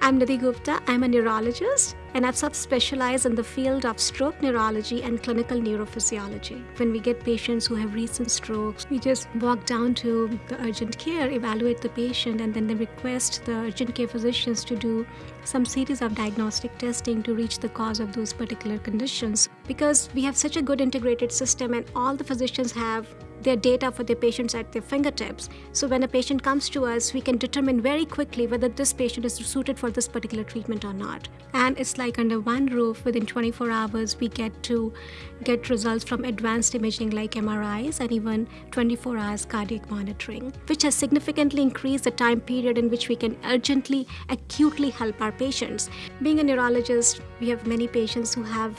I'm Nidhi Gupta. I'm a neurologist and I've subspecialized in the field of stroke neurology and clinical neurophysiology. When we get patients who have recent strokes, we just walk down to the urgent care, evaluate the patient, and then they request the urgent care physicians to do some series of diagnostic testing to reach the cause of those particular conditions. Because we have such a good integrated system and all the physicians have their data for their patients at their fingertips. So when a patient comes to us, we can determine very quickly whether this patient is suited for this particular treatment or not. And it's like under one roof, within 24 hours, we get to get results from advanced imaging like MRIs and even 24 hours cardiac monitoring, which has significantly increased the time period in which we can urgently, acutely help our patients. Being a neurologist, we have many patients who have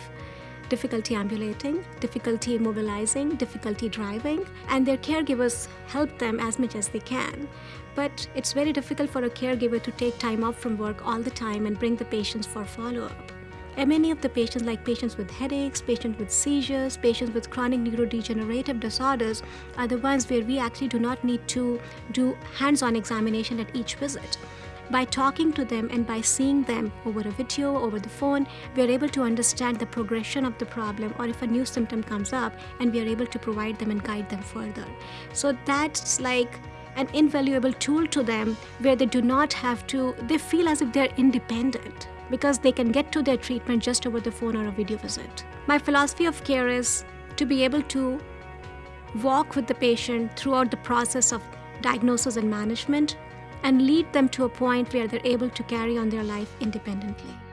difficulty ambulating, difficulty mobilizing, difficulty driving, and their caregivers help them as much as they can. But it's very difficult for a caregiver to take time off from work all the time and bring the patients for follow-up. And many of the patients, like patients with headaches, patients with seizures, patients with chronic neurodegenerative disorders, are the ones where we actually do not need to do hands-on examination at each visit. By talking to them and by seeing them over a video, over the phone, we are able to understand the progression of the problem or if a new symptom comes up and we are able to provide them and guide them further. So that's like an invaluable tool to them where they do not have to, they feel as if they're independent because they can get to their treatment just over the phone or a video visit. My philosophy of care is to be able to walk with the patient throughout the process of diagnosis and management and lead them to a point where they're able to carry on their life independently.